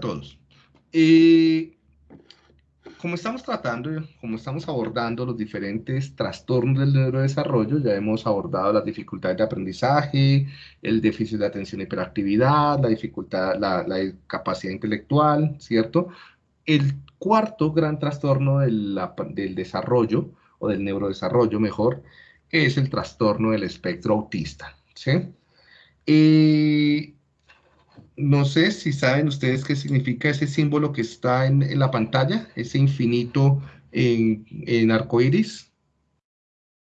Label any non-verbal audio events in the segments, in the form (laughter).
todos. Eh, como estamos tratando, como estamos abordando los diferentes trastornos del neurodesarrollo, ya hemos abordado las dificultades de aprendizaje, el déficit de atención y hiperactividad, la dificultad, la, capacidad intelectual, ¿cierto? El cuarto gran trastorno del, del desarrollo, o del neurodesarrollo mejor, es el trastorno del espectro autista, ¿sí? Eh, no sé si saben ustedes qué significa ese símbolo que está en, la pantalla, ese infinito en, en arcoíris.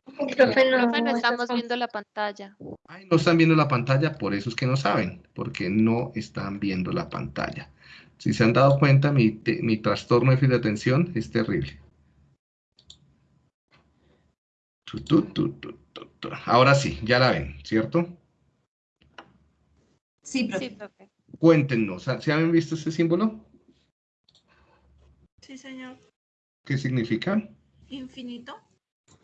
Profe, no, no estamos viendo la pantalla. Ay, no están viendo la pantalla, por eso es que no saben, porque no están viendo la pantalla. Si se han dado cuenta, mi, mi trastorno de de atención es terrible. Ahora sí, ya la ven, ¿cierto? Sí, profe. Sí, profe. Cuéntenos, ¿se han visto ese símbolo? Sí, señor. ¿Qué significa? Infinito.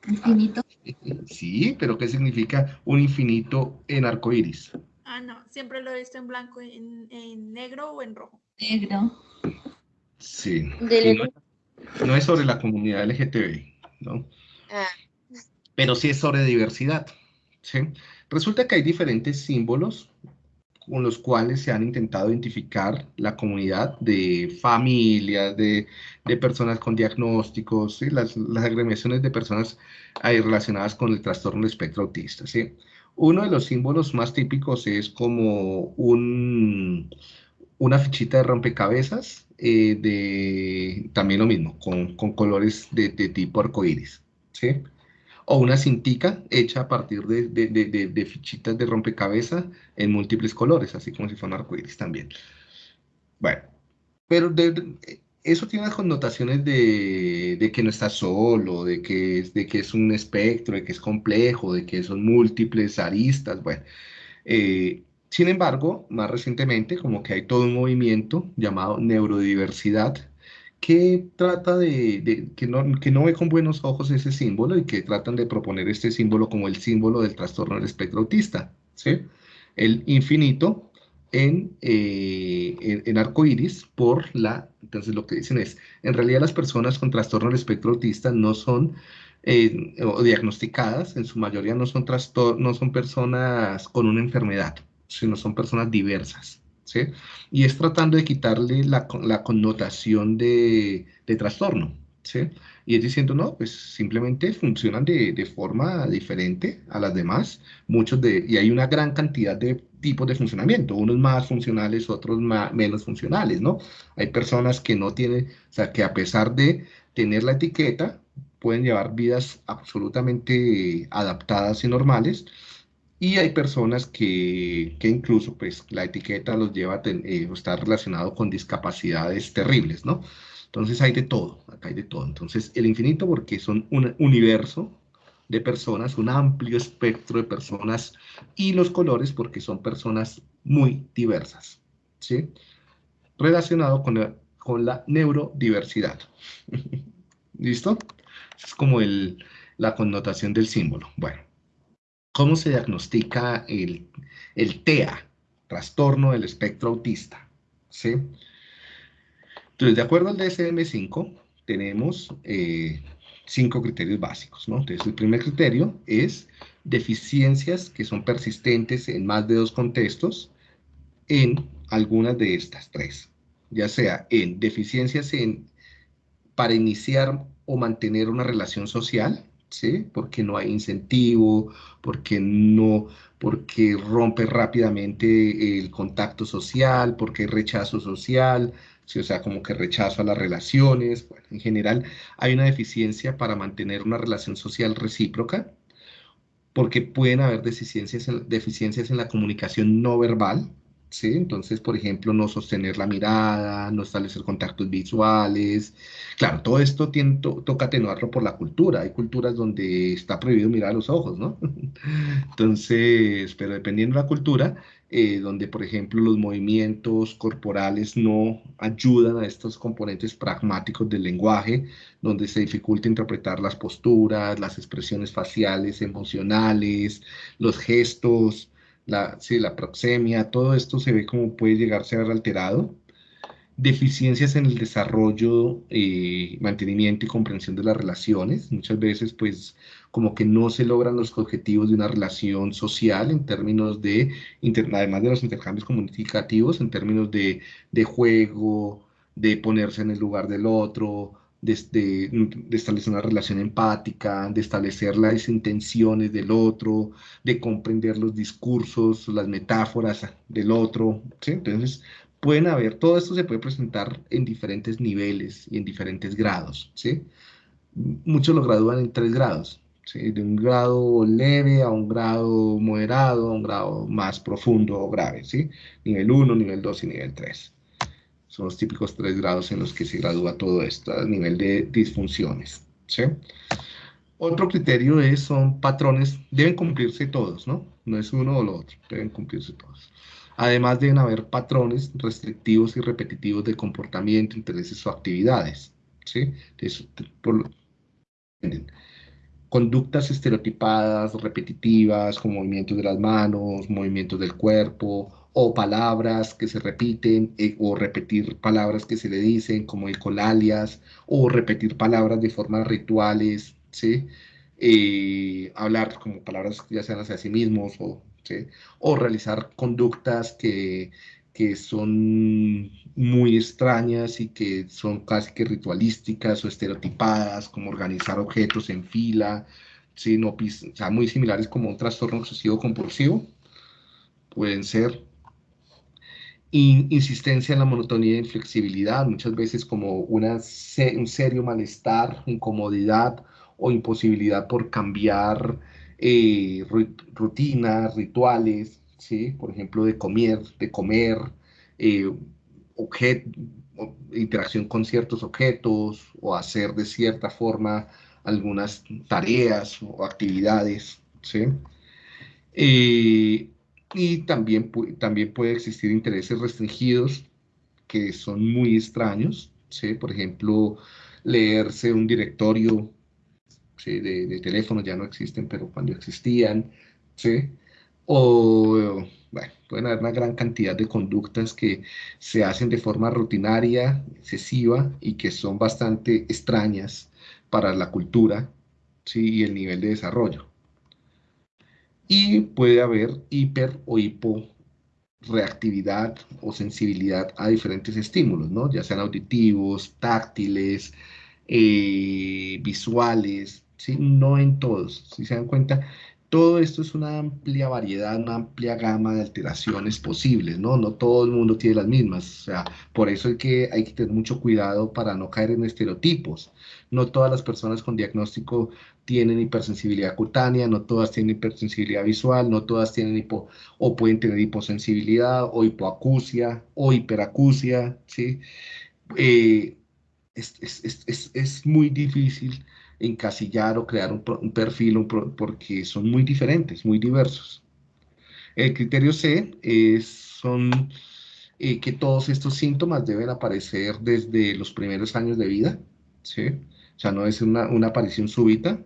Infinito. (laughs) Sí, pero ¿qué significa un infinito en arco iris? Ah, no, siempre lo he visto en blanco, en, negro o en rojo. Negro. Sí. No, es sobre la comunidad LGTB, ¿no? Ah. Pero sí es sobre diversidad. ¿sí? Resulta que hay diferentes símbolos con los cuales se han intentado identificar la comunidad de familias, de, personas con diagnósticos, las, agremiaciones de personas ahí relacionadas con el trastorno del espectro autista. ¿sí? Uno de los símbolos más típicos es como un, una fichita de rompecabezas, eh, de, también lo mismo, con, colores de, de tipo arcoíris. ¿sí? O una cintica hecha a partir de, fichitas de rompecabezas en múltiples colores, así como si fuera un arcoíris también. Bueno, pero eso tiene unas connotaciones de, que no está solo, de que, es, de que es un espectro, de que es complejo, de que son múltiples aristas, bueno. Eh, sin embargo, más recientemente, como que hay todo un movimiento llamado neurodiversidad, que trata de, que, no, que no ve con buenos ojos ese símbolo y que tratan de proponer este símbolo como el símbolo del trastorno del espectro autista, ¿sí? El infinito en, eh, en, arco iris por la, entonces lo que dicen es, en realidad las personas con trastorno del espectro autista no son eh, o diagnosticadas, en su mayoría no son, no son personas con una enfermedad, sino son personas diversas, y es tratando de quitarle la, connotación de, trastorno, ¿sí? Y es diciendo, no, pues simplemente funcionan de, forma diferente a las demás, muchos de, y hay una gran cantidad de tipos de funcionamiento, unos más funcionales, otros menos funcionales, ¿no? Hay personas que no tienen, o sea, que a pesar de tener la etiqueta, pueden llevar vidas absolutamente adaptadas y normales, y hay personas que, que, incluso pues la etiqueta los lleva a eh, estar relacionado con discapacidades terribles, ¿no? Entonces hay de todo, acá hay de todo. Entonces el infinito porque son un universo de personas, un amplio espectro de personas y los colores porque son personas muy diversas, ¿sí? Relacionado con la, con la neurodiversidad. (laughs) ¿Listo? Es como el, la connotación del símbolo. Bueno. ¿Cómo se diagnostica el, TEA, trastorno del espectro autista? ¿Sí? Entonces, de acuerdo al DSM-5, tenemos eh, cinco criterios básicos, ¿no? Entonces, el primer criterio es deficiencias que son persistentes en más de dos contextos en algunas de estas tres, ya sea en deficiencias en, para iniciar o mantener una relación social, ¿sí? Porque no hay incentivo, porque no, porque rompe rápidamente el contacto social, porque hay rechazo social, ¿sí? o sea, como que rechazo a las relaciones. En general hay una deficiencia para mantener una relación social recíproca, porque pueden haber deficiencias en, deficiencias en la comunicación no verbal, ¿sí? Entonces, por ejemplo, no sostener la mirada, no establecer contactos visuales. Claro, todo esto tiene, toca atenuarlo por la cultura. Hay culturas donde está prohibido mirar a los ojos, ¿no? (laughs) Entonces, pero dependiendo de la cultura, eh, donde, por ejemplo, los movimientos corporales no ayudan a estos componentes pragmáticos del lenguaje, donde se dificulta interpretar las posturas, las expresiones faciales, emocionales, los gestos, la, sí, la proxemia, todo esto se ve como puede llegarse a ver alterado. deficiencias en el desarrollo, eh, mantenimiento y comprensión de las relaciones. Muchas veces, pues, como que no se logran los objetivos de una relación social en términos de, además de los intercambios comunicativos, en términos de, de juego, de ponerse en el lugar del otro, de, establecer una relación empática, de establecer las intenciones del otro, de comprender los discursos, las metáforas del otro. ¿sí? Entonces, pueden haber, todo esto se puede presentar en diferentes niveles y en diferentes grados. ¿sí? Muchos lo gradúan en tres grados. ¿sí? De un grado leve a un grado moderado, a un grado más profundo o grave. ¿sí? Nivel 1, nivel 2 y nivel 3. Son los típicos tres grados en los que se gradúa todo esto a nivel de disfunciones. Otro criterio es, son patrones, deben cumplirse todos, ¿no? No es uno o lo otro, deben cumplirse todos. Además deben haber patrones restrictivos y repetitivos de comportamiento, intereses o actividades. conductas estereotipadas, repetitivas, con movimientos de las manos, movimientos del cuerpo, o palabras que se repiten, eh, o repetir palabras que se le dicen, como el colalias, o repetir palabras de formas rituales, ¿sí? Eh, hablar como palabras ya sean hacia sí mismos, o, o realizar conductas que, que son muy extrañas y que son casi que ritualísticas o estereotipadas, como organizar objetos en fila, ¿sí? sea, muy similares como un trastorno obsesivo compulsivo, pueden ser insistencia en la monotonía y inflexibilidad, muchas veces como una, un serio malestar, incomodidad o imposibilidad por cambiar eh, rutinas, rituales, ¿sí? por ejemplo, de comer, de comer, eh, interacción con ciertos objetos o hacer de cierta forma algunas tareas o actividades. ¿sí? Eh, y también, también puede existir intereses restringidos que son muy extraños, ¿sí? Por ejemplo, leerse un directorio ¿sí? de, de teléfonos, ya no existen, pero cuando existían, ¿sí? O, bueno, pueden haber una gran cantidad de conductas que se hacen de forma rutinaria, excesiva y que son bastante extrañas para la cultura ¿sí? y el nivel de desarrollo y puede haber hiper o hiporeactividad o sensibilidad a diferentes estímulos, ¿no? ya sean auditivos, táctiles, eh, visuales, ¿sí? no en todos, si se dan cuenta, todo esto es una amplia variedad, una amplia gama de alteraciones posibles, ¿no? No todo el mundo tiene las mismas, o sea, por eso hay que, hay que tener mucho cuidado para no caer en estereotipos. No todas las personas con diagnóstico tienen hipersensibilidad cutánea, no todas tienen hipersensibilidad visual, no todas tienen hipo, o pueden tener hiposensibilidad, o hipoacusia, o hiperacusia, ¿sí? Eh, es, es, es, es muy difícil encasillar o crear un, perfil porque son muy diferentes, muy diversos. El criterio C es, son eh, que todos estos síntomas deben aparecer desde los primeros años de vida, ¿sí? O sea, no es una, aparición súbita.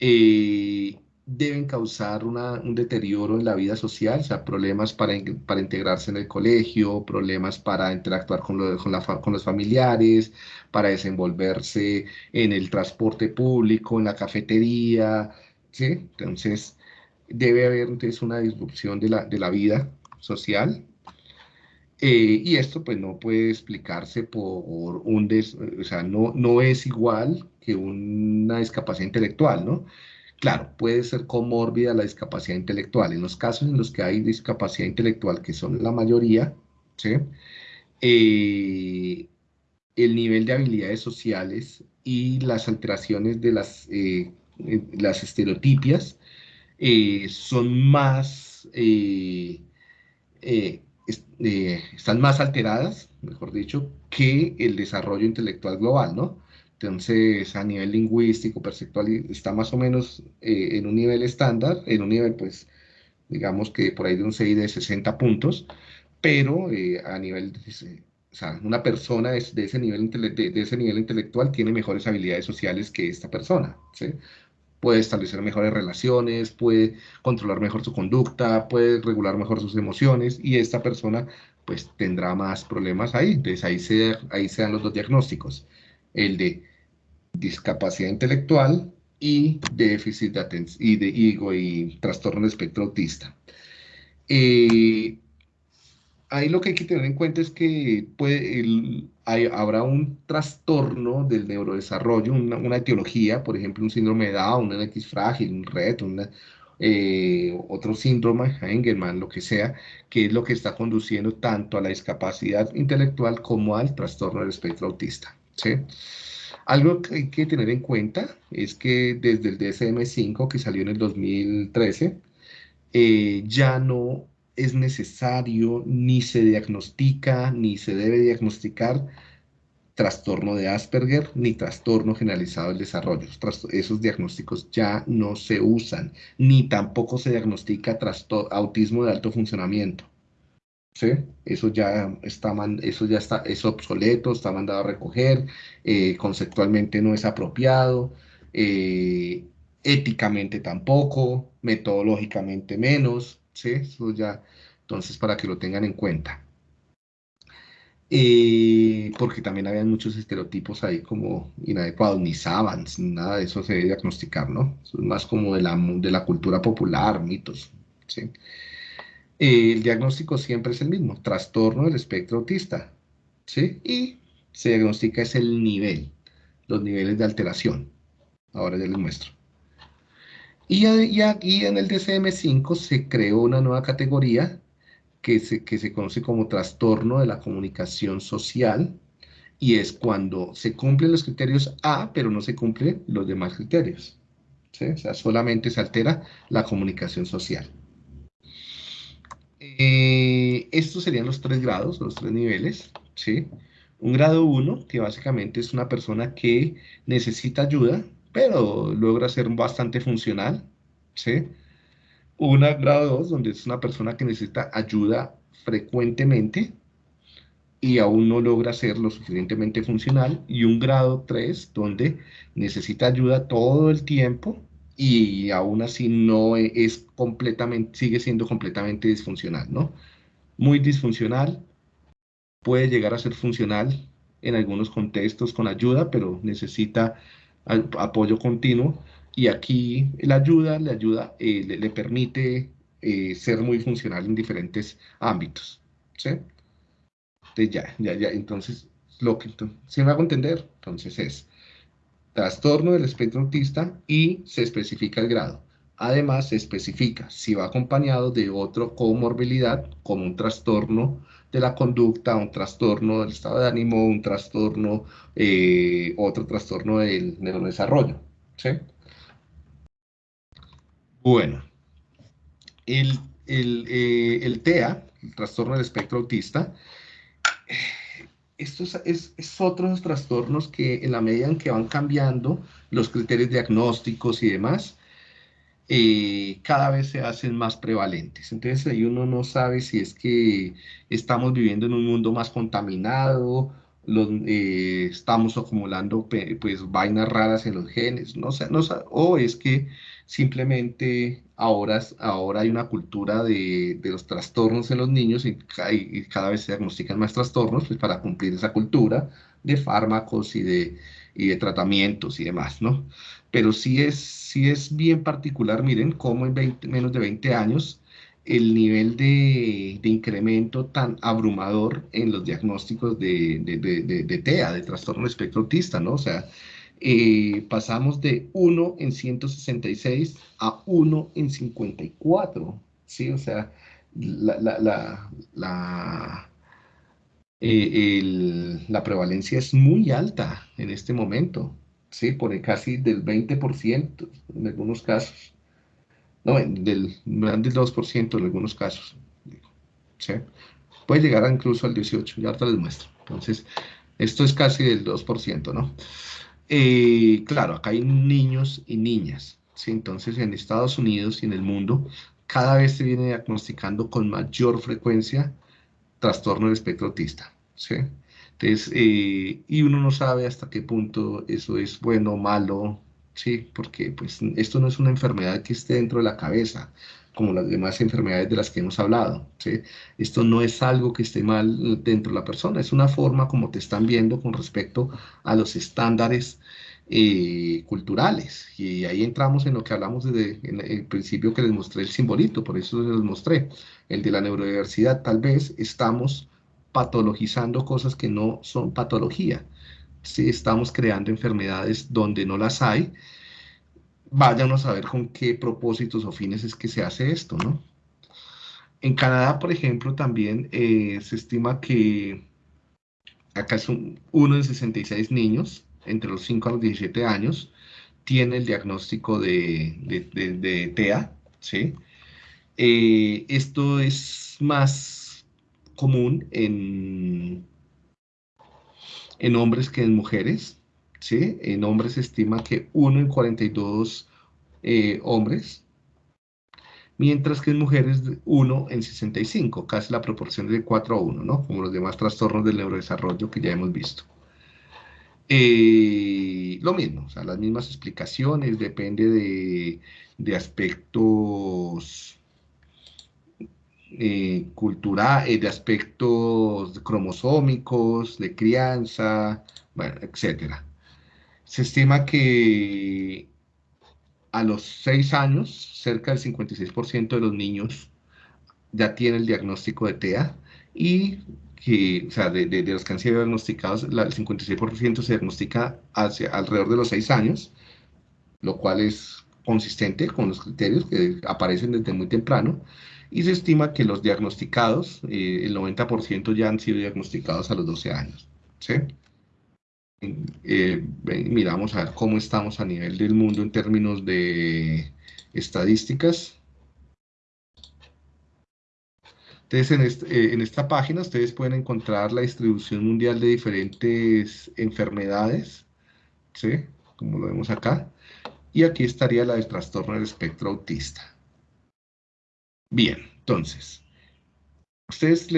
Eh, deben causar un deterioro en la vida social, o sea, problemas para, para integrarse en el colegio, problemas para interactuar con, con, los familiares, para desenvolverse en el transporte público, en la cafetería, ¿sí? Entonces, debe haber entonces una disrupción de la, de la vida social. Eh, y esto pues no puede explicarse por un, des, o sea, no, no es igual que una discapacidad intelectual, ¿no? Claro, puede ser comórbida la discapacidad intelectual. En los casos en los que hay discapacidad intelectual, que son la mayoría, eh, el nivel de habilidades sociales y las alteraciones de las, eh, las estereotipias eh, son más, están más alteradas, mejor dicho, que el desarrollo intelectual global, ¿no? Entonces, a nivel lingüístico, perceptual, está más o menos eh, en un nivel estándar, en un nivel, pues, digamos que por ahí de un 6 de 60 puntos, pero eh, a nivel, o sea, una persona de, ese nivel, de, ese nivel intelectual tiene mejores habilidades sociales que esta persona, ¿sí? Puede establecer mejores relaciones, puede controlar mejor su conducta, puede regular mejor sus emociones, y esta persona pues tendrá más problemas ahí. Entonces ahí se, ahí se dan los dos diagnósticos, el de discapacidad intelectual y déficit de atención y de y trastorno del espectro autista. Eh, ahí lo que hay que tener en cuenta es que puede, habrá un trastorno del neurodesarrollo, una, etiología, por ejemplo, un síndrome de Down, un X frágil, un RET, eh, otro síndrome, Engelmann, lo que sea, que es lo que está conduciendo tanto a la discapacidad intelectual como al trastorno del espectro autista. ¿Sí? Algo que hay que tener en cuenta es que desde el DSM-5, que salió en el 2013, eh, ya no es necesario, ni se diagnostica, ni se debe diagnosticar trastorno de Asperger, ni trastorno generalizado del desarrollo. Esos diagnósticos ya no se usan, ni tampoco se diagnostica autismo de alto funcionamiento. ¿Sí? Eso ya está, eso ya está, es obsoleto, está mandado a recoger, eh, conceptualmente no es apropiado, eh, éticamente tampoco, metodológicamente menos, ¿sí? Eso ya, entonces, para que lo tengan en cuenta. Porque también había muchos estereotipos ahí como inadecuados, ni sabans, nada de eso se debe diagnosticar, ¿no? es más como de la, de la cultura popular, mitos, ¿sí? El diagnóstico siempre es el mismo, trastorno del espectro autista, ¿sí? Y se diagnostica es el nivel, los niveles de alteración. Ahora ya les muestro. Y, aquí en el DCM5 se creó una nueva categoría que se, que se conoce como trastorno de la comunicación social y es cuando se cumplen los criterios A, pero no se cumplen los demás criterios. ¿sí? O sea, solamente se altera la comunicación social. Eh, estos serían los tres grados, los tres niveles. ¿sí? Un grado 1, que básicamente es una persona que necesita ayuda, pero logra ser bastante funcional, ¿sí? Un grado 2, donde es una persona que necesita ayuda frecuentemente y aún no logra ser lo suficientemente funcional, y un grado 3, donde necesita ayuda todo el tiempo y aún así no es completamente, sigue siendo completamente disfuncional, ¿no? Muy disfuncional, puede llegar a ser funcional en algunos contextos con ayuda, pero necesita apoyo continuo y aquí la ayuda le ayuda, eh, le, permite eh, ser muy funcional en diferentes ámbitos, ¿sí? Entonces ya, ya, ya, entonces, lo que, si me hago entender, entonces es trastorno del espectro autista y se especifica el grado. Además, se especifica si va acompañado de otra comorbilidad, como un trastorno de la conducta, un trastorno del estado de ánimo, un trastorno, eh, otro trastorno del neurodesarrollo. ¿sí? Bueno, el, eh, el, TEA, el trastorno del espectro autista, estos es, es, otros trastornos que en la medida en que van cambiando los criterios diagnósticos y demás, eh, cada vez se hacen más prevalentes. Entonces ahí uno no sabe si es que estamos viviendo en un mundo más contaminado, eh, estamos acumulando pues vainas raras en los genes, no sé, no, o es que simplemente ahora, ahora hay una cultura de, los trastornos en los niños y, cada vez se diagnostican más trastornos pues, para cumplir esa cultura de fármacos y de, y de tratamientos y demás, ¿no? Pero sí es, sí es bien particular, miren, cómo en menos de 20 años el nivel de, incremento tan abrumador en los diagnósticos de, de, TEA, de trastorno espectro autista, ¿no? O sea, eh, pasamos de 1 en 166 a 1 en 54, ¿sí? O sea, la, la, la, eh, la prevalencia es muy alta en este momento, ¿sí? Por casi del 20% en algunos casos. No, del, del 2% en algunos casos. ¿sí? Puede llegar incluso al 18%, ya ahorita les muestro. Entonces, esto es casi del 2%, ¿no? Eh, claro, acá hay niños y niñas. Entonces, en Estados Unidos y en el mundo, cada vez se viene diagnosticando con mayor frecuencia trastorno del espectro autista. Entonces, eh, y uno no sabe hasta qué punto eso es bueno o malo, ¿sí? Porque pues esto no es una enfermedad que esté dentro de la cabeza. Como las demás enfermedades de las que hemos hablado. ¿sí? Esto no es algo que esté mal dentro de la persona, es una forma como te están viendo con respecto a los estándares eh, culturales. Y ahí entramos en lo que hablamos desde el principio que les mostré el simbolito, por eso les mostré, el de la neurodiversidad. Tal vez estamos patologizando cosas que no son patología. Si estamos creando enfermedades donde no las hay, váyanos a ver con qué propósitos o fines es que se hace esto, ¿no? En Canadá, por ejemplo, también eh, se estima que acá son uno de 66 niños entre los 5 a los 17 años tiene el diagnóstico de, TEA, ¿sí? Eh, esto es más común en, en hombres que en mujeres, ¿sí? En hombres se estima que 1 en 42 eh, hombres, mientras que en mujeres 1 en 65, casi la proporción de 4 a 1, ¿no? Como los demás trastornos del neurodesarrollo que ya hemos visto. Eh, lo mismo, o sea, las mismas explicaciones, depende de, de aspectos eh, culturales, de aspectos cromosómicos, de crianza, bueno, etcétera. Se estima que a los 6 años, cerca del 56% de los niños ya tienen el diagnóstico de TEA y que, o sea, de, de, los que han sido diagnosticados, el 56% se diagnostica alrededor de los 6 años, lo cual es consistente con los criterios que aparecen desde muy temprano, y se estima que los diagnosticados, eh, el 90% ya han sido diagnosticados a los 12 años. ¿sí? Eh, miramos a ver cómo estamos a nivel del mundo en términos de estadísticas. Entonces, eh, en, esta página ustedes pueden encontrar la distribución mundial de diferentes enfermedades, ¿sí? Como lo vemos acá. Y aquí estaría la del trastorno del espectro autista. Bien, entonces, ustedes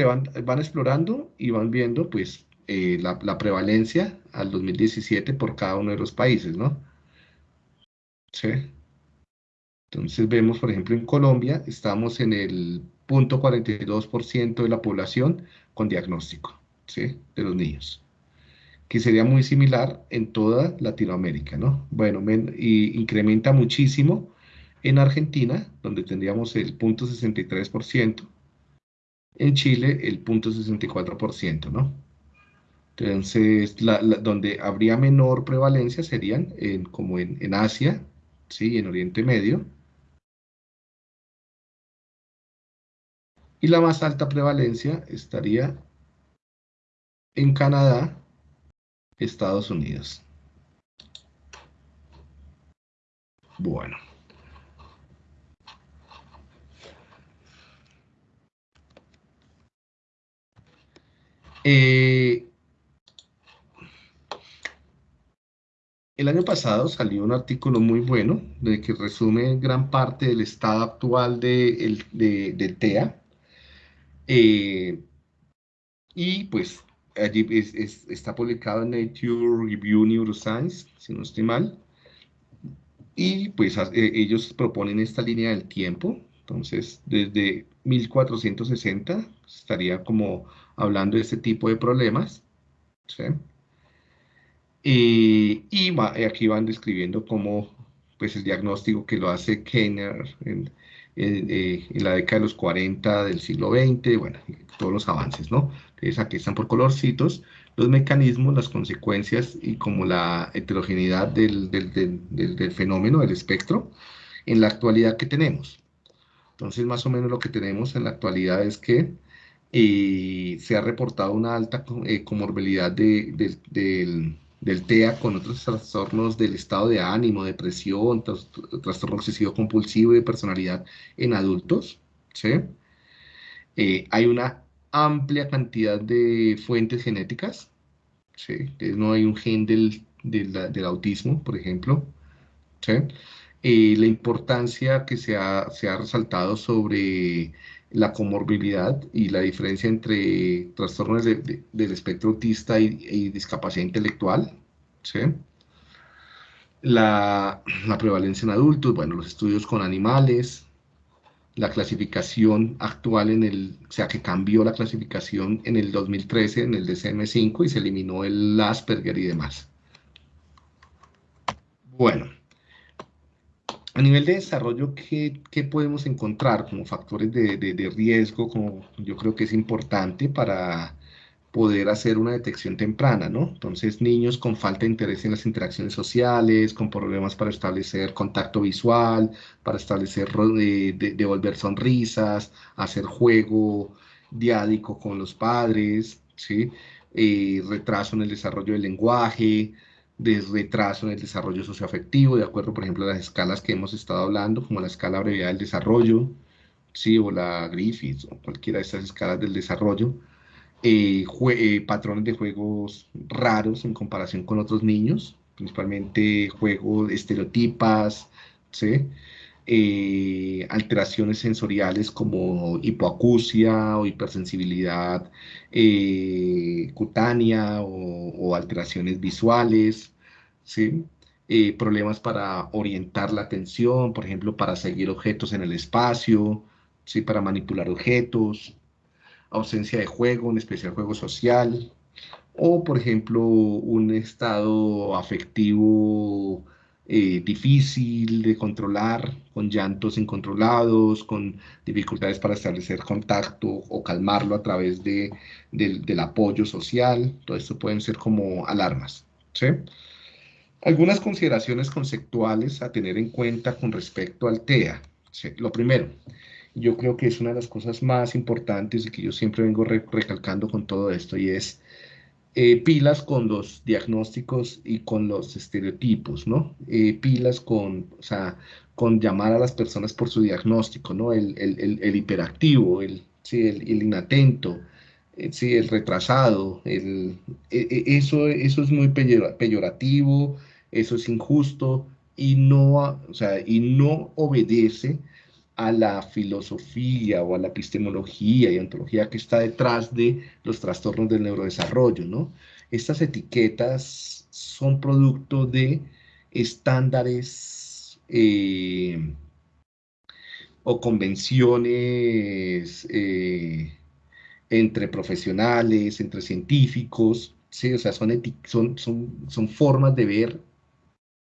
van explorando y van viendo, pues, eh, la, prevalencia al 2017 por cada uno de los países, ¿no? Sí. Entonces vemos, por ejemplo, en Colombia estamos en el 0.42% de la población con diagnóstico, ¿sí? De los niños. Que sería muy similar en toda Latinoamérica, ¿no? Bueno, y incrementa muchísimo en Argentina, donde tendríamos el 0.63%, en Chile el 0.64%, ¿no? Entonces, donde habría menor prevalencia serían como en, Asia, ¿sí? en Oriente Medio. Y la más alta prevalencia estaría en Canadá, Estados Unidos. Bueno. Eh, El año pasado salió un artículo muy bueno de que resume gran parte del estado actual de, de, TEA. Eh, y pues allí está publicado en Nature Review Neuroscience, si no estoy mal. Y pues eh, ellos proponen esta línea del tiempo. Entonces, desde 1460 estaría como hablando de este tipo de problemas. ¿sí? Y aquí van describiendo cómo pues, el diagnóstico que lo hace Kenner en, eh, en, la década de los 40 del siglo XX, bueno, todos los avances, ¿no? Entonces aquí están por colorcitos los mecanismos, las consecuencias y como la heterogeneidad del, del, del, del fenómeno, del espectro, en la actualidad que tenemos. Entonces, más o menos lo que tenemos en la actualidad es que eh, se ha reportado una alta eh, comorbilidad de, del del TEA con otros trastornos del estado de ánimo, depresión, trastorno obsesivo compulsivo y de personalidad en adultos. ¿sí? Eh, hay una amplia cantidad de fuentes genéticas. ¿sí? no hay un gen del, del, autismo, por ejemplo. ¿sí? Eh, la importancia que se ha, se ha resaltado sobre la comorbilidad y la diferencia entre trastornos del espectro autista y, discapacidad intelectual. ¿sí? La, prevalencia en adultos, bueno, los estudios con animales, la clasificación actual en el, o sea, que cambió la clasificación en el 2013 en el DCM5 y se eliminó el Asperger y demás. Bueno, a nivel de desarrollo, ¿qué, podemos encontrar como factores de, de, riesgo? Como yo creo que es importante para poder hacer una detección temprana, ¿no? Entonces, niños con falta de interés en las interacciones sociales, con problemas para establecer contacto visual, para establecer, de, devolver sonrisas, hacer juego diádico con los padres, ¿sí? Eh, retraso en el desarrollo del lenguaje, de retraso en el desarrollo socioafectivo, de acuerdo, por ejemplo, a las escalas que hemos estado hablando, como la escala abreviada del desarrollo, ¿sí? o la Griffiths, o cualquiera de estas escalas del desarrollo, eh, eh, patrones de juegos raros en comparación con otros niños, principalmente juegos estereotipas, eh, alteraciones sensoriales como hipoacusia o hipersensibilidad cutánea o, alteraciones visuales, problemas para orientar la atención, por ejemplo, para seguir objetos en el espacio, ¿sí? para manipular objetos, ausencia de juego, en especial juego social, o por ejemplo un estado afectivo eh, difícil de controlar, con llantos incontrolados, con dificultades para establecer contacto o calmarlo a través de, del apoyo social, todo esto pueden ser como alarmas. Algunas consideraciones conceptuales a tener en cuenta con respecto al TEA. Lo primero, yo creo que es una de las cosas más importantes y que yo siempre vengo recalcando con todo esto y es eh, pilas con los diagnósticos y con los estereotipos, ¿no? Eh, pilas con, o sea, con llamar a las personas por su diagnóstico, ¿no? El, el, el, hiperactivo, el, sí, el, inatento, eh, sí, el retrasado, el, e, e, eso, eso es muy peyorativo, eso es injusto y no, o sea, y no obedece a la filosofía o a la epistemología y ontología que está detrás de los trastornos del neurodesarrollo, ¿no? Estas etiquetas son producto de estándares eh, o convenciones eh, entre profesionales, entre científicos, ¿sí? O sea, son, son, son, son formas de ver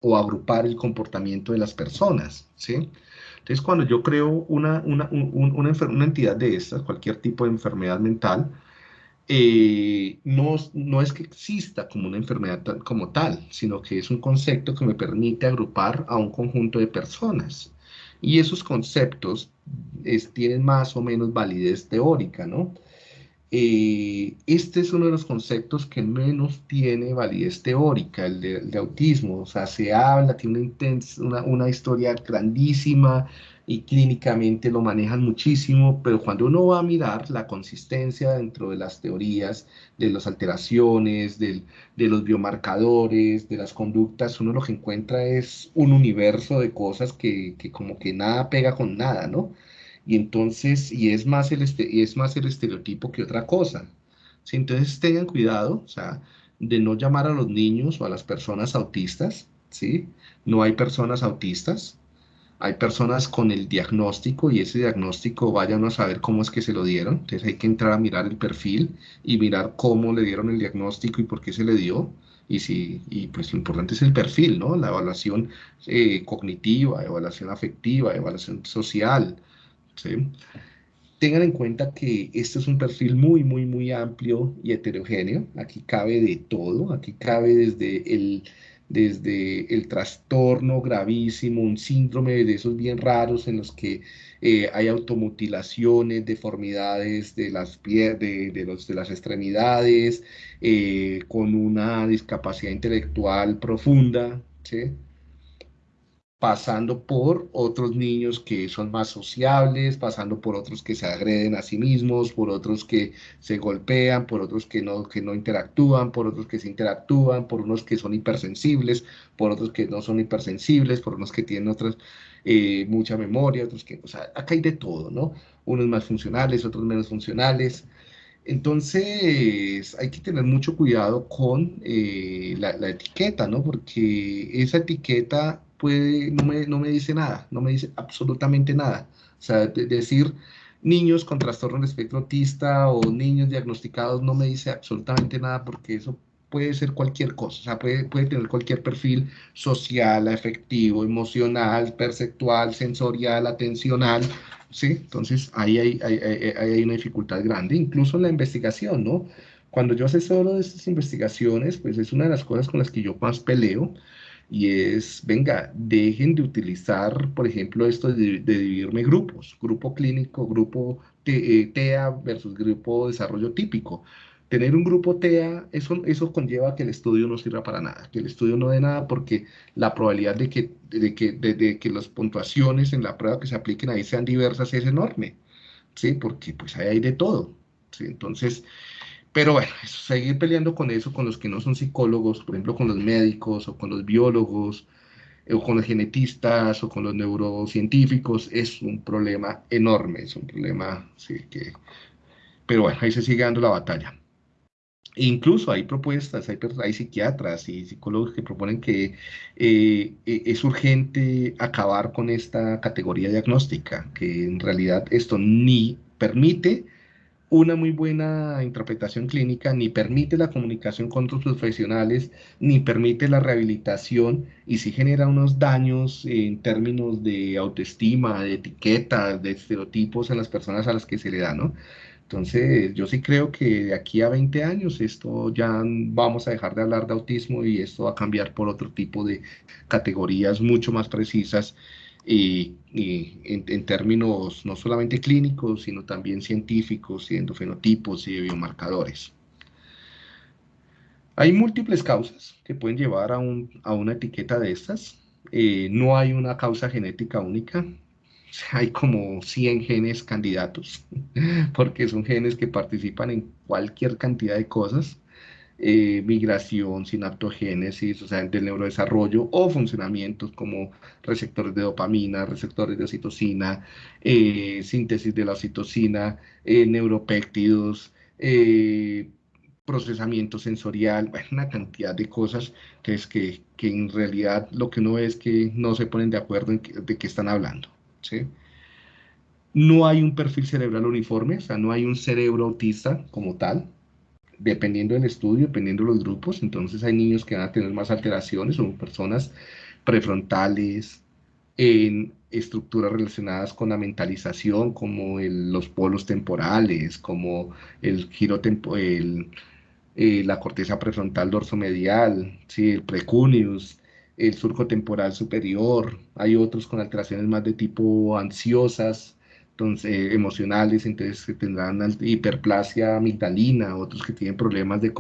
o agrupar el comportamiento de las personas, ¿sí? Entonces, cuando yo creo una, una, una, entidad de estas, cualquier tipo de enfermedad mental, eh, no, no, es que exista como una enfermedad como tal, sino que es un concepto que me permite agrupar a un conjunto de personas. Y esos conceptos tienen más o menos validez teórica, ¿no? Eh, este es uno de los conceptos que menos tiene validez teórica, el de, autismo. O sea, se habla, tiene una, una, historia grandísima y clínicamente lo manejan muchísimo, pero cuando uno va a mirar la consistencia dentro de las teorías, de las alteraciones, de los biomarcadores, de las conductas, uno lo que encuentra es un universo de cosas que, que como que nada pega con nada, ¿no? Y entonces, y es más el, este, es más el estereotipo que otra cosa. ¿sí? Entonces tengan cuidado, o sea, de no llamar a los niños o a las personas autistas, ¿sí? No hay personas autistas, hay personas con el diagnóstico y ese diagnóstico vayan a saber cómo es que se lo dieron. Entonces hay que entrar a mirar el perfil y mirar cómo le dieron el diagnóstico y por qué se le dio. Y, si, y pues lo importante es el perfil, ¿no? La evaluación eh, cognitiva, evaluación afectiva, evaluación social, Tengan en cuenta que este es un perfil muy, muy, muy amplio y heterogéneo. Aquí cabe de todo. Aquí cabe desde el, desde el trastorno gravísimo, un síndrome de esos bien raros en los que eh, hay automutilaciones, deformidades de las, de, de, los, de las extremidades, eh, con una discapacidad intelectual profunda, ¿sí? Pasando por otros niños que son más sociables, pasando por otros que se agreden a sí mismos, por otros que se golpean, por otros que no, que no interactúan, por otros que se interactúan, por unos que son hipersensibles, por otros que no son hipersensibles, por unos que tienen otras, eh, mucha memoria, otros que, o sea, acá hay de todo, ¿no? Unos más funcionales, otros menos funcionales. Entonces, hay que tener mucho cuidado con eh, la, la, etiqueta, ¿no? Porque esa etiqueta puede, no me, no me dice nada, no me dice absolutamente nada. O sea, decir niños con trastorno de espectro autista o niños diagnosticados no me dice absolutamente nada porque eso puede ser cualquier cosa, o sea, puede, puede tener cualquier perfil social, afectivo, emocional, perceptual, sensorial, atencional, ¿sí? Entonces ahí hay, hay, hay, hay una dificultad grande, incluso en la investigación, ¿no? Cuando yo asesoro de estas investigaciones, pues es una de las cosas con las que yo más peleo, y es, venga, dejen de utilizar, por ejemplo, esto de, dividirme grupos, grupo clínico, grupo TEA eh, versus grupo desarrollo típico. Tener un grupo TEA, eso, eso conlleva que el estudio no sirva para nada, que el estudio no dé nada porque la probabilidad de que, de que, de, que las puntuaciones en la prueba que se apliquen ahí sean diversas es enorme, ¿sí? Porque pues ahí hay de todo, ¿sí? Entonces, pero bueno, seguir peleando con eso, con los que no son psicólogos, por ejemplo, con los médicos o con los biólogos, eh, o con los genetistas o con los neurocientíficos, es un problema enorme, es un problema, sí, que... Pero bueno, ahí se sigue dando la batalla. incluso hay propuestas, hay, hay, psiquiatras y psicólogos que proponen que eh, e, es urgente acabar con esta categoría diagnóstica, que en realidad esto ni permite una muy buena interpretación clínica, ni permite la comunicación con otros profesionales, ni permite la rehabilitación y sí genera unos daños en términos de autoestima, de etiquetas, de estereotipos en las personas a las que se le da, ¿no? Entonces, yo sí creo que de aquí a 20 años esto ya vamos a dejar de hablar de autismo y esto va a cambiar por otro tipo de categorías mucho más precisas y, en, términos no solamente clínicos, sino también científicos y endofenotipos y de biomarcadores. Hay múltiples causas que pueden llevar a, un, a una etiqueta de estas. Eh, no hay una causa genética única. (laughs) Hay como 100 genes candidatos, (laughs) porque son genes que participan en cualquier cantidad de cosas. Eh, migración, sinaptogénesis, o sea, del neurodesarrollo o funcionamientos como receptores de dopamina, receptores de oxitocina, eh, síntesis de la oxitocina, eh, neuropéptidos, procesamiento sensorial, (laughs) una cantidad de cosas que, es que, que, en realidad lo que uno ve es que no se ponen de acuerdo en de qué están hablando. ¿sí? No hay un perfil cerebral uniforme, o sea, no hay un cerebro autista como tal, dependiendo del estudio, dependiendo de los grupos, entonces hay niños que van a tener más alteraciones, o personas prefrontales, en estructuras relacionadas con la mentalización, como los polos temporales, como el giro el, eh, la corteza prefrontal dorsomedial, ¿sí? el precuneus, el surco temporal superior, hay otros con alteraciones más de tipo ansiosas, entonces, emocionales, entonces que tendrán hiperplasia amigdalina, otros que tienen problemas de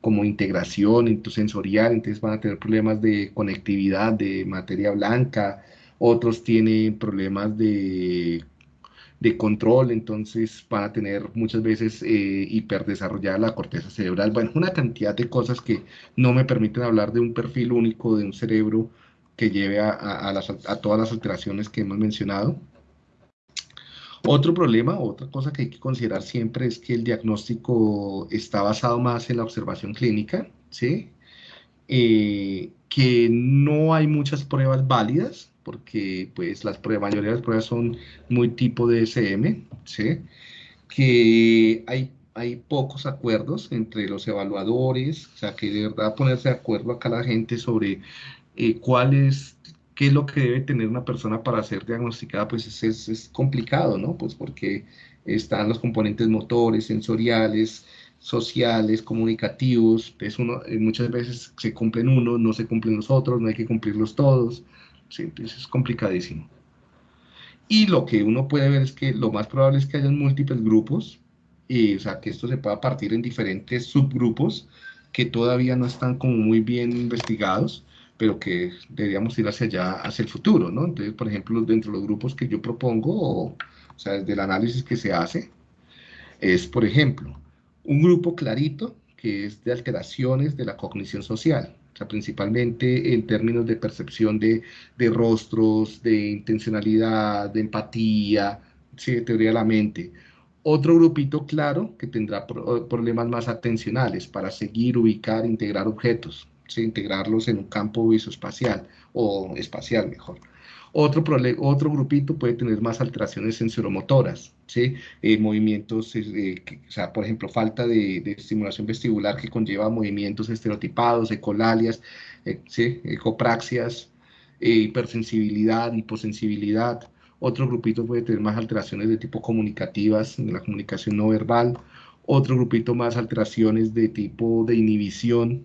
como integración sensorial, entonces van a tener problemas de conectividad de materia blanca, otros tienen problemas de, de control, entonces van a tener muchas veces eh, hiperdesarrollada la corteza cerebral, bueno, una cantidad de cosas que no me permiten hablar de un perfil único de un cerebro que lleve a, a todas las alteraciones que hemos mencionado. Otro problema, otra cosa que hay que considerar siempre es que el diagnóstico está basado más en la observación clínica, ¿sí? Eh, que no hay muchas pruebas válidas, porque pues las pruebas, la mayoría de las pruebas son muy tipo DSM, ¿sí? Que hay, hay pocos acuerdos entre los evaluadores, o sea, que de verdad ponerse de acuerdo acá la gente sobre eh, cuál qué es lo que debe tener una persona para ser diagnosticada, pues es, es, complicado, ¿no? Pues porque están los componentes motores, sensoriales, sociales, comunicativos, es uno, eh, muchas veces se cumplen unos, no se cumplen los otros, no hay que cumplirlos todos, ¿sí? entonces es complicadísimo. Y lo que uno puede ver es que lo más probable es que hayan múltiples grupos, y, o sea, que esto se pueda partir en diferentes subgrupos que todavía no están como muy bien investigados, pero que deberíamos ir hacia allá, hacia el futuro, ¿no? Entonces, por ejemplo, dentro de los grupos que yo propongo, o, sea, desde el análisis que se hace, es, por ejemplo, un grupo clarito que es de alteraciones de la cognición social, o sea, principalmente en términos de percepción de, de rostros, de intencionalidad, de empatía, ¿sí? de teoría de la mente. Otro grupito claro que tendrá problemas más atencionales para seguir, ubicar, integrar objetos, integrarlos en un campo visoespacial o espacial mejor. Otro, otro grupito puede tener más alteraciones sensoromotoras, ¿sí? Eh, movimientos, eh, o sea, por ejemplo, falta de, estimulación vestibular que conlleva movimientos estereotipados, ecolalias, eh, ¿sí? ecopraxias, hipersensibilidad, hiposensibilidad. Otro grupito puede tener más alteraciones de tipo comunicativas, en la comunicación no verbal. Otro grupito más alteraciones de tipo de inhibición.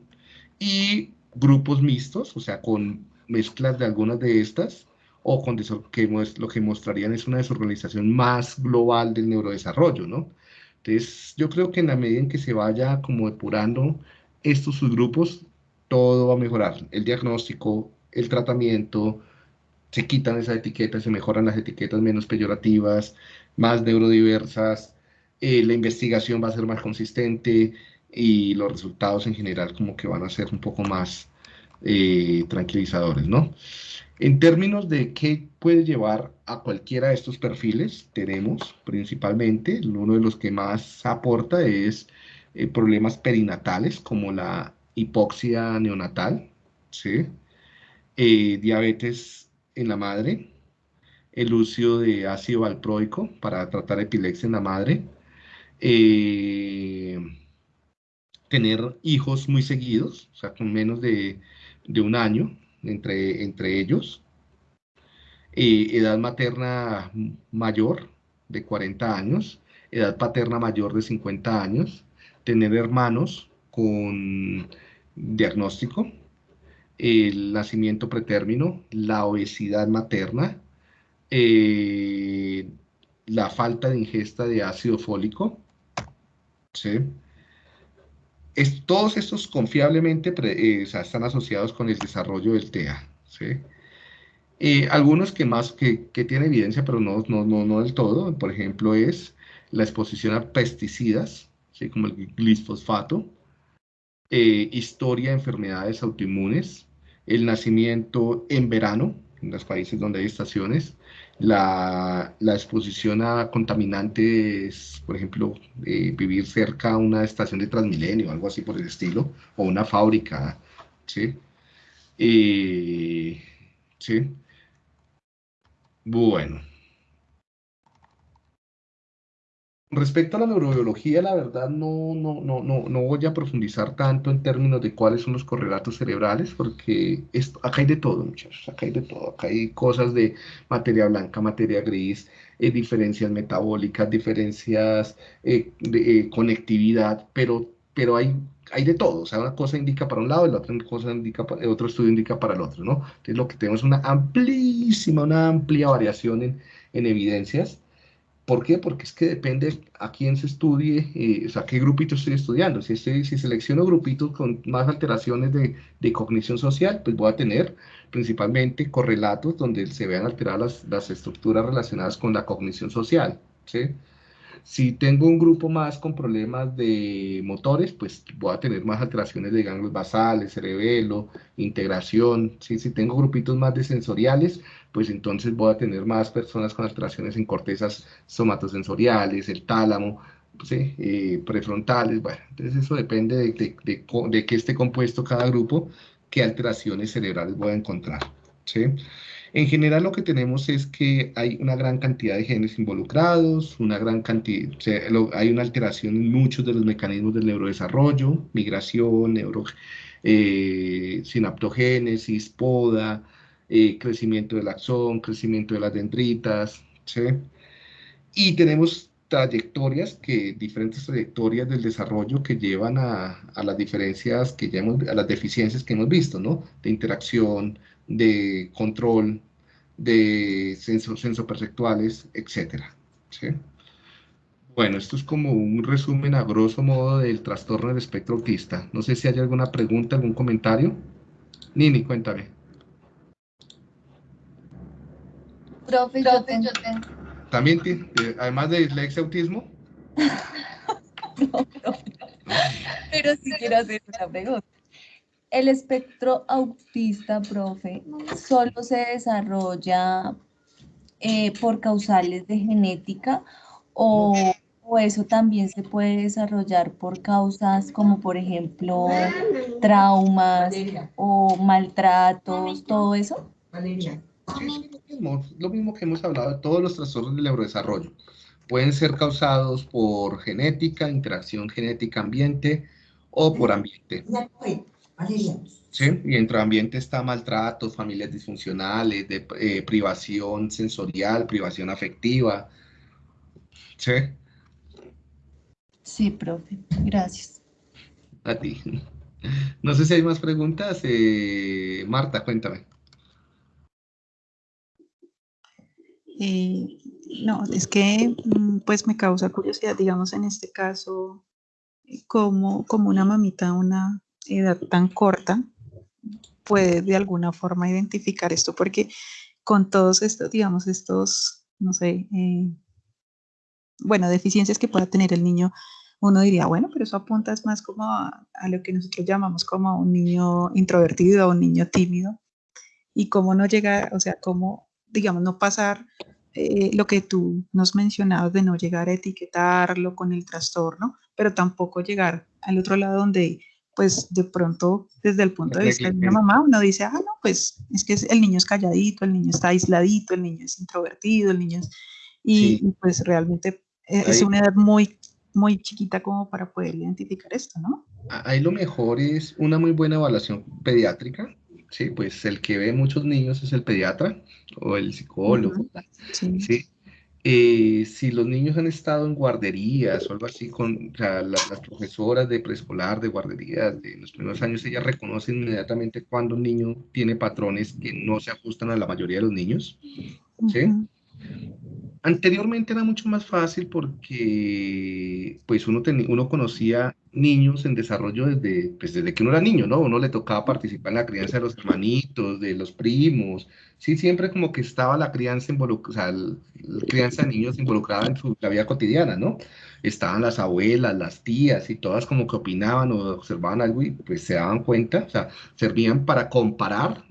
Y grupos mixtos, o sea, con mezclas de algunas de estas, o con que lo que mostrarían es una desorganización más global del neurodesarrollo, ¿no? Entonces, yo creo que en la medida en que se vaya como depurando estos subgrupos, todo va a mejorar. El diagnóstico, el tratamiento, se quitan esas etiquetas, se mejoran las etiquetas menos peyorativas, más neurodiversas, eh, la investigación va a ser más consistente y los resultados en general como que van a ser un poco más eh, tranquilizadores, ¿no? En términos de qué puede llevar a cualquiera de estos perfiles, tenemos principalmente, uno de los que más aporta es eh, problemas perinatales como la hipoxia neonatal, ¿sí? Eh, diabetes en la madre, el uso de ácido valproico para tratar epilepsia en la madre, tener hijos muy seguidos, o sea, con menos de de un año entre, entre ellos, eh, edad materna mayor de 40 años, edad paterna mayor de 50 años, tener hermanos con diagnóstico, el nacimiento pretérmino, la obesidad materna, eh, la falta de ingesta de ácido fólico, ¿sí? Todos estos confiablemente eh, están asociados con el desarrollo del TEA. Eh, algunos que más que, que tienen evidencia, pero no, no, no, no, del todo, por ejemplo, es la exposición a pesticidas, ¿sí? como el glisfosfato, eh, historia de enfermedades autoinmunes, el nacimiento en verano, en los países donde hay estaciones, la, exposición a contaminantes, por ejemplo, eh, vivir cerca a una estación de Transmilenio, algo así por el estilo, o una fábrica, ¿sí? Eh, ¿sí? Bueno. Respecto a la neurobiología, la verdad no, no, no, no, no voy a profundizar tanto en términos de cuáles son los correlatos cerebrales, porque esto, acá hay de todo, muchachos, acá hay de todo, acá hay cosas de materia blanca, materia gris, eh, diferencias metabólicas, diferencias eh, de eh, conectividad, pero, pero hay, hay de todo, o sea, una cosa indica para un lado la otra cosa indica para, otro estudio indica para el otro, ¿no? Entonces lo que tenemos es una amplísima, una amplia variación en, en evidencias, ¿Por qué? Porque es que depende a quién se estudie, eh, o sea, qué grupito estoy estudiando. Si, estoy, si selecciono grupitos con más alteraciones de, cognición social, pues voy a tener principalmente correlatos donde se vean alteradas las, estructuras relacionadas con la cognición social. Si tengo un grupo más con problemas de motores, pues voy a tener más alteraciones de ganglios basales, cerebelo, integración. Si tengo grupitos más de sensoriales, pues entonces voy a tener más personas con alteraciones en cortezas somatosensoriales, el tálamo, eh, prefrontales. Bueno, entonces eso depende de, de, de, de qué esté compuesto cada grupo, qué alteraciones cerebrales voy a encontrar. ¿sí? En general lo que tenemos es que hay una gran cantidad de genes involucrados, una gran cantidad, hay una alteración en muchos de los mecanismos del neurodesarrollo, migración, neuro, eh, sinaptogénesis, poda, eh, crecimiento del axón, crecimiento de las dendritas, ¿sí? Y tenemos trayectorias, que, diferentes trayectorias del desarrollo que llevan a, las diferencias que ya hemos, a las deficiencias que hemos visto, ¿no? De interacción, de control, de sensoperceptuales, etc. ¿sí? Bueno, esto es como un resumen a grosso modo del trastorno del espectro autista. No sé si hay alguna pregunta, algún comentario. Nini, cuéntame. Profe, yo tengo. ¿También, además de dislexia autismo? (laughs) no, Pero sí quiero hacer una pregunta el espectro autista, profe, solo se desarrolla eh, por causales de genética o, eso también se puede desarrollar por causas como por ejemplo traumas o maltratos, todo eso? Lo, mismo, que hemos hablado de todos los trastornos del neurodesarrollo. Pueden ser causados por genética, interacción genética-ambiente o por ambiente. ¿Sí? Y dentro del ambiente está maltrato, familias disfuncionales, de, eh, privación sensorial, privación afectiva. ¿Sí? Sí, profe. Gracias. A ti. (laughs) No sé si hay más preguntas. Eh, Marta, cuéntame. Eh, no, es que mm, pues me causa curiosidad, digamos en este caso, como, como una mamita a una edad tan corta puede de alguna forma identificar esto, porque con todos estos, digamos, estos, no sé, eh, bueno, deficiencias que pueda tener el niño, uno diría, bueno, pero eso apunta más como a, lo que nosotros llamamos como a un niño introvertido, un niño tímido, y cómo no llega, o sea, cómo, digamos, no pasar eh, lo que tú nos mencionabas de no llegar a etiquetarlo con el trastorno, pero tampoco llegar al otro lado donde, pues, de pronto, desde el punto de vista de una mamá, uno dice, ah, no, pues, es que el niño es calladito, el niño está aisladito, el niño es introvertido, el niño es... Y, pues realmente eh, es una edad muy, muy chiquita como para poder identificar esto, ¿no? Ahí lo mejor es una muy buena evaluación pediátrica, sí, pues el que ve muchos niños es el pediatra o el psicólogo, sí. Eh, si los niños han estado en guarderías o algo así, con las, profesoras de preescolar, de guarderías, de los primeros años, ellas reconocen inmediatamente cuando un niño tiene patrones que no se ajustan a la mayoría de los niños. ¿sí? Anteriormente era mucho más fácil porque pues uno, uno conocía niños en desarrollo desde, pues desde que uno era niño, ¿no? Uno le tocaba participar en la crianza de los hermanitos, de los primos, sí, siempre como que estaba la crianza involucrada, o sea, la crianza de niños involucrada en su, la vida cotidiana, ¿no? Estaban las abuelas, las tías y todas como que opinaban o observaban algo y pues se daban cuenta, o sea, servían para comparar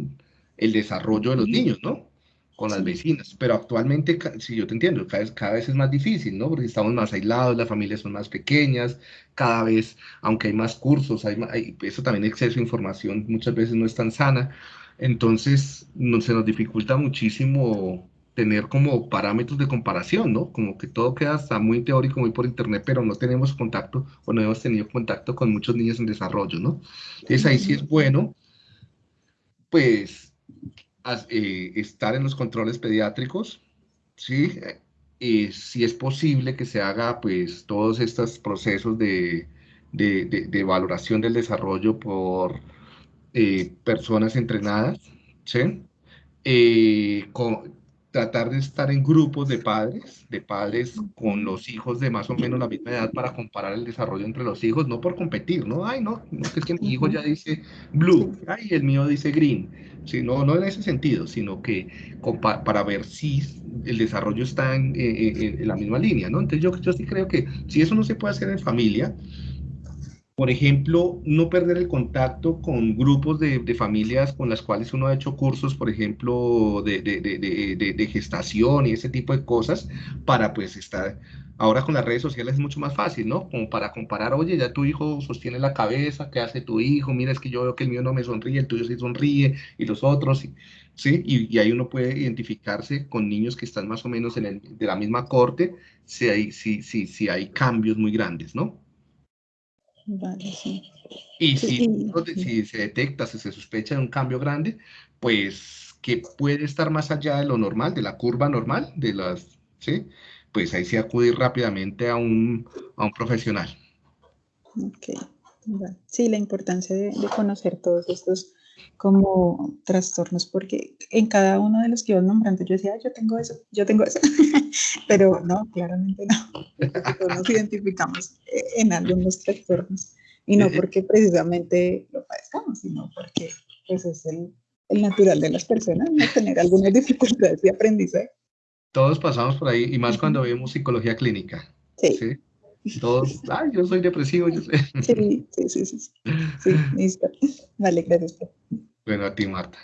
el desarrollo de los niños, ¿no? Con las vecinas, pero actualmente, si yo te entiendo, cada vez, cada vez es más difícil, ¿no? Porque estamos más aislados, las familias son más pequeñas, cada vez, aunque hay más cursos, hay, hay eso también exceso de información muchas veces no es tan sana, entonces no, se nos dificulta muchísimo tener como parámetros de comparación, ¿no? Como que todo queda hasta muy teórico, muy por internet, pero no tenemos contacto o no hemos tenido contacto con muchos niños en desarrollo, ¿no? Entonces ahí sí es bueno, pues eh, estar en los controles pediátricos, ¿sí? Y si es posible que se haga, pues, todos estos procesos de, de, valoración del desarrollo por eh, personas entrenadas, ¿sí? Eh, con, tratar de estar en grupos de padres, de padres con los hijos de más o menos la misma edad para comparar el desarrollo entre los hijos, no por competir, ¿no? Ay, no, no es que mi hijo ya dice blue, ay, el mío dice green, sí, no, en ese sentido, sino que para ver si el desarrollo está en, en, la misma línea, ¿no? Entonces yo, yo sí creo que si eso no se puede hacer en familia, por ejemplo, no perder el contacto con grupos de, familias con las cuales uno ha hecho cursos, por ejemplo, de, gestación y ese tipo de cosas, para pues estar, ahora con las redes sociales es mucho más fácil, ¿no? Como para comparar, oye, ya tu hijo sostiene la cabeza, ¿qué hace tu hijo? Mira, es que yo veo que el mío no me sonríe, el tuyo sí sonríe, y los otros, ¿sí? Y, ahí uno puede identificarse con niños que están más o menos en el, de la misma corte, si hay, si, si, si hay cambios muy grandes, ¿no? Y si, se detecta, si se sospecha de un cambio grande, pues que puede estar más allá de lo normal, de la curva normal, de las, ¿sí? Pues ahí sí acudir rápidamente a un, a un profesional. Ok, sí, la importancia de, de conocer todos estos como trastornos, porque en cada uno de los que ibas nombrando yo decía, yo tengo eso, yo tengo eso, (laughs) pero no, claramente no, todos nos identificamos en algunos trastornos, y no porque precisamente lo padezcamos, sino porque pues, es el, el natural de las personas, no tener algunas dificultades de aprendizaje. Todos pasamos por ahí, y más cuando vemos psicología clínica. ¿sí? Todos, ay, yo soy depresivo. Yo Sí, sí, sí, sí. Sí, listo. Vale, gracias. Bueno, a ti, Marta.